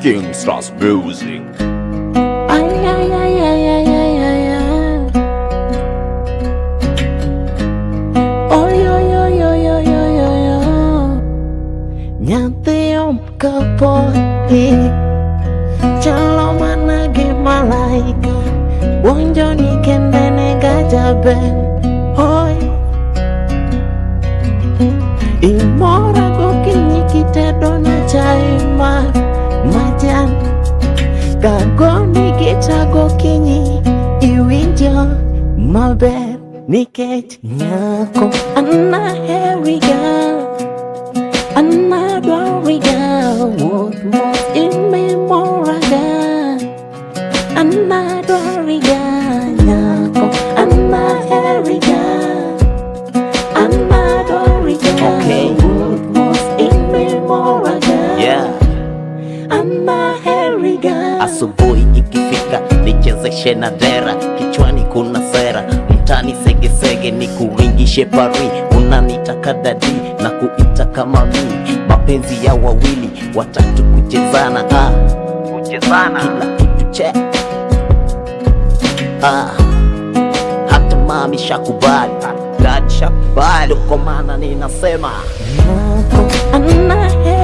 Kingstras Music ay, ay, ay, lagi malaikat Wong kendene gajah ben Kagoni kita gokinyi Iwinjo maber Nikech nyako. Anaheriga Anadwariga Wuoth mos imemoraga Anadwariga Nyako. Anaheriga Anadwariga Okay. Wuoth mos imemoraga yeah. Anaheriga Asubuhi ikifika nichezeshe na dera, kichwani kuna sera, mtani segesege ni kuringishe pari, unanitaka dadi na kuita kama mi, mapenzi ya wawili watatu kuchezana, ah. kuchezana. kila kitu che. Ah. hata mami shakubali, dad shakubali, kwa maana ninasema. Anaheriga Anadwariga